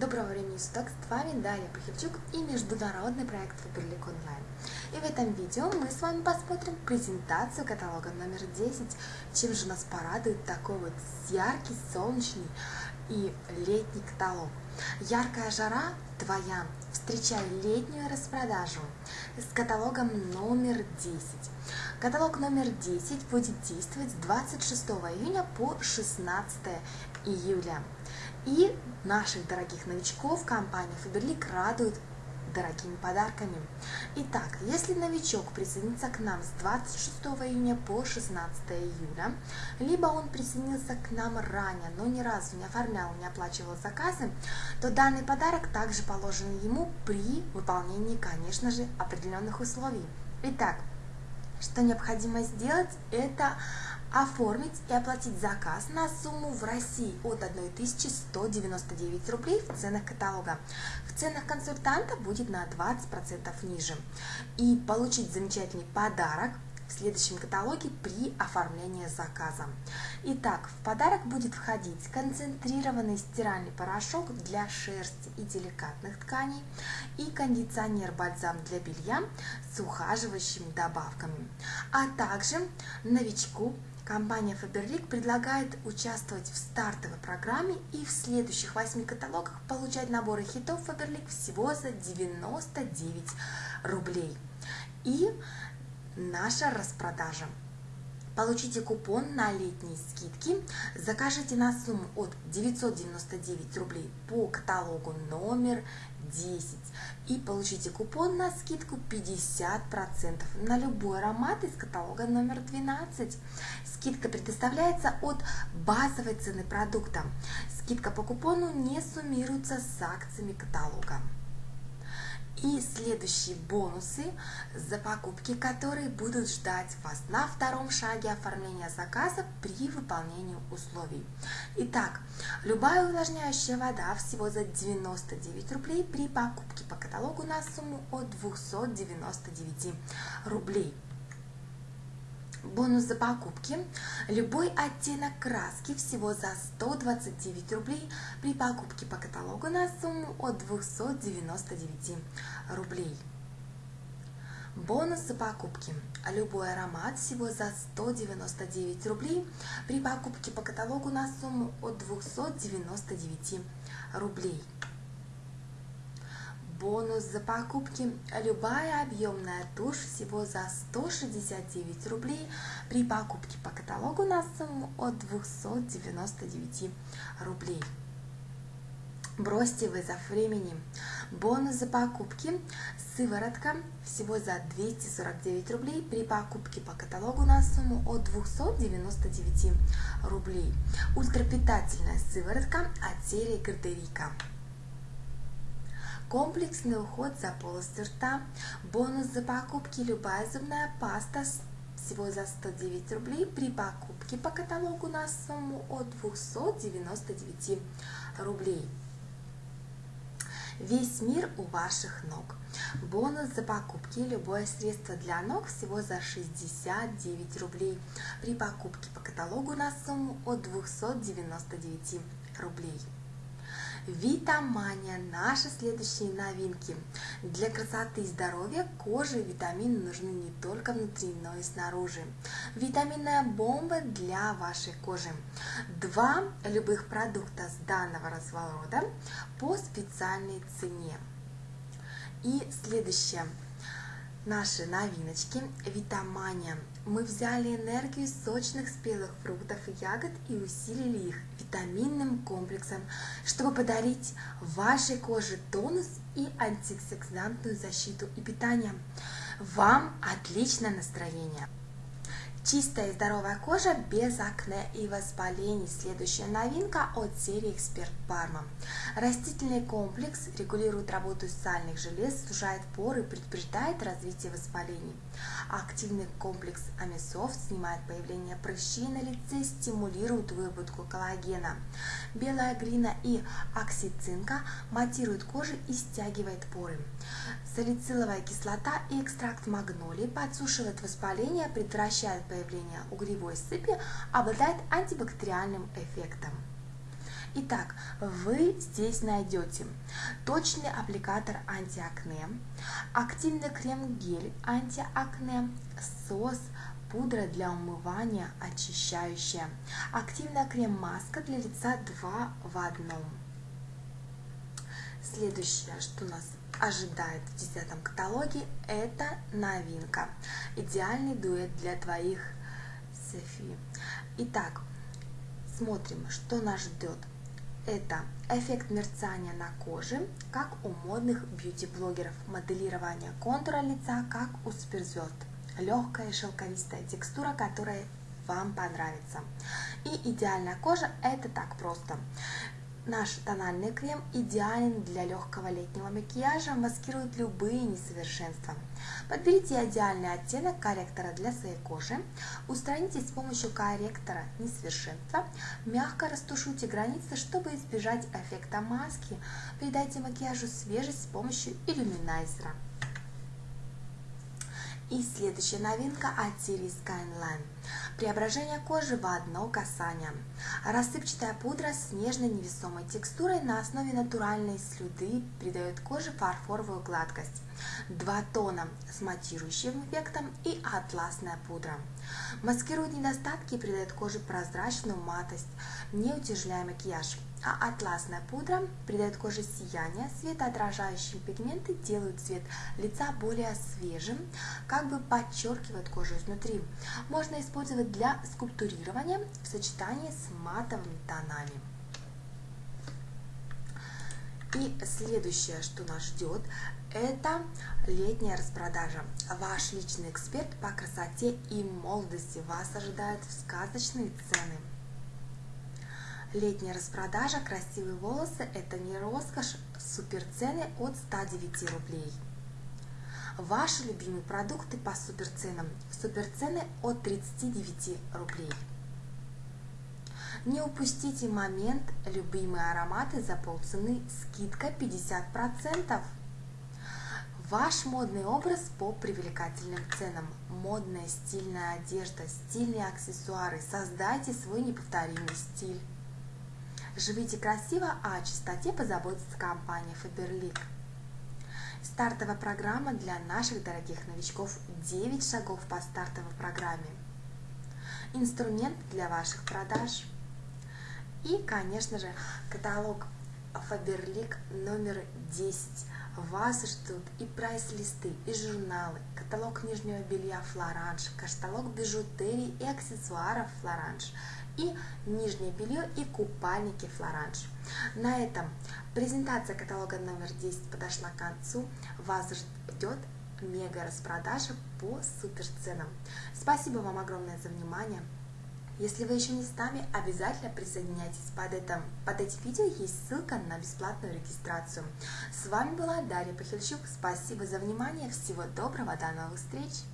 Доброго времени суток, с вами Дарья Пахильчук и международный проект Фаберлик Онлайн. И в этом видео мы с вами посмотрим презентацию каталога номер 10, чем же нас порадует такой вот яркий, солнечный и летний каталог. Яркая жара твоя, встречай летнюю распродажу с каталогом номер 10. Каталог номер 10 будет действовать с 26 июня по 16 июля. И наших дорогих новичков компания Faberlic радует дорогими подарками. Итак, если новичок присоединится к нам с 26 июня по 16 июля, либо он присоединился к нам ранее, но ни разу не оформлял, не оплачивал заказы, то данный подарок также положен ему при выполнении, конечно же, определенных условий. Итак, что необходимо сделать, это оформить и оплатить заказ на сумму в России от 1199 рублей в ценах каталога. В ценах консультанта будет на 20% ниже. И получить замечательный подарок в следующем каталоге при оформлении заказа. Итак, в подарок будет входить концентрированный стиральный порошок для шерсти и деликатных тканей и кондиционер-бальзам для белья с ухаживающими добавками, а также новичку Компания Faberlic предлагает участвовать в стартовой программе и в следующих восьми каталогах получать наборы хитов Faberlic всего за 99 рублей. И наша распродажа. Получите купон на летние скидки, закажите на сумму от 999 рублей по каталогу номер 10 и получите купон на скидку 50% на любой аромат из каталога номер 12. Скидка предоставляется от базовой цены продукта. Скидка по купону не суммируется с акциями каталога. И следующие бонусы за покупки, которые будут ждать вас на втором шаге оформления заказа при выполнении условий. Итак, любая увлажняющая вода всего за 99 рублей при покупке по каталогу на сумму от 299 рублей. Бонус за покупки. Любой оттенок краски всего за 129 рублей при покупке по каталогу на сумму от 299 рублей. Бонус за покупки. Любой аромат всего за 199 рублей при покупке по каталогу на сумму от 299 рублей бонус за покупки. Любая объемная тушь всего за 169 рублей при покупке по каталогу на сумму от 299 рублей. Бросьте вызов времени. Бонус за покупки. Сыворотка всего за 249 рублей при покупке по каталогу на сумму от 299 рублей. Ультрапитательная сыворотка от серии Гардерика комплексный уход за полостью рта, бонус за покупки любая зубная паста всего за 109 рублей при покупке по каталогу на сумму от 299 рублей. Весь мир у ваших ног. Бонус за покупки любое средство для ног всего за 69 рублей при покупке по каталогу на сумму от 299 рублей. Витамания – наши следующие новинки. Для красоты и здоровья кожи витамины нужны не только внутри, но и снаружи. Витаминная бомба для вашей кожи. Два любых продукта с данного разворота по специальной цене. И следующее – наши новиночки Витамания. Мы взяли энергию сочных спелых фруктов и ягод и усилили их витаминным комплексом, чтобы подарить вашей коже тонус и антиоксидантную защиту и питание. Вам отличное настроение! Чистая и здоровая кожа без акне и воспалений. Следующая новинка от серии Эксперт Парма. Растительный комплекс регулирует работу сальных желез, сужает поры, предупреждает развитие воспалений. Активный комплекс Амисофт снимает появление прыщей на лице, стимулирует выработку коллагена. Белая глина и оксицинка матируют кожу и стягивает поры. Салициловая кислота и экстракт магнолии подсушивает воспаление, предотвращает появление угревой сыпи, обладает антибактериальным эффектом. Итак, вы здесь найдете точный аппликатор антиакне, активный крем-гель антиакне, сос, пудра для умывания очищающая, активная крем-маска для лица 2 в одном. Следующее, что нас ожидает в десятом каталоге, это новинка. Идеальный дуэт для твоих Софи. Итак, смотрим, что нас ждет. Это эффект мерцания на коже, как у модных бьюти-блогеров, моделирование контура лица, как у суперзвезд, легкая шелковистая текстура, которая вам понравится. И идеальная кожа это так просто. Наш тональный крем идеален для легкого летнего макияжа, маскирует любые несовершенства. Подберите идеальный оттенок корректора для своей кожи, устраните с помощью корректора несовершенства, мягко растушуйте границы, чтобы избежать эффекта маски, придайте макияжу свежесть с помощью иллюминайзера. И следующая новинка от серии Skyline. Преображение кожи в одно касание. Рассыпчатая пудра с нежной невесомой текстурой на основе натуральной слюды придает коже фарфоровую гладкость. Два тона с матирующим эффектом и атласная пудра. Маскирует недостатки и придает коже прозрачную матость, не утяжеляя макияж а атласная пудра придает коже сияние, светоотражающие пигменты делают цвет лица более свежим, как бы подчеркивают кожу изнутри. Можно использовать для скульптурирования в сочетании с матовыми тонами. И следующее, что нас ждет, это летняя распродажа. Ваш личный эксперт по красоте и молодости вас ожидает в сказочные цены. Летняя распродажа «Красивые волосы» – это не роскошь, суперцены от 109 рублей. Ваши любимые продукты по суперценам. Суперцены от 39 рублей. Не упустите момент любимые ароматы за полцены, скидка 50%. Ваш модный образ по привлекательным ценам. Модная стильная одежда, стильные аксессуары. Создайте свой неповторимый стиль. Живите красиво, а о чистоте позаботится компания Faberlic. Стартовая программа для наших дорогих новичков 9 шагов по стартовой программе. Инструмент для ваших продаж. И, конечно же, каталог Faberlic номер 10. Вас ждут и прайс-листы, и журналы, каталог нижнего белья Флоранж, каталог бижутерии и аксессуаров Флоранж – и нижнее белье и купальники Флоранж. На этом презентация каталога номер 10 подошла к концу. Вас ждет мега распродажа по супер ценам. Спасибо вам огромное за внимание. Если вы еще не с нами, обязательно присоединяйтесь под, этим, под этим видео, есть ссылка на бесплатную регистрацию. С вами была Дарья Пахильчук, спасибо за внимание, всего доброго, до новых встреч!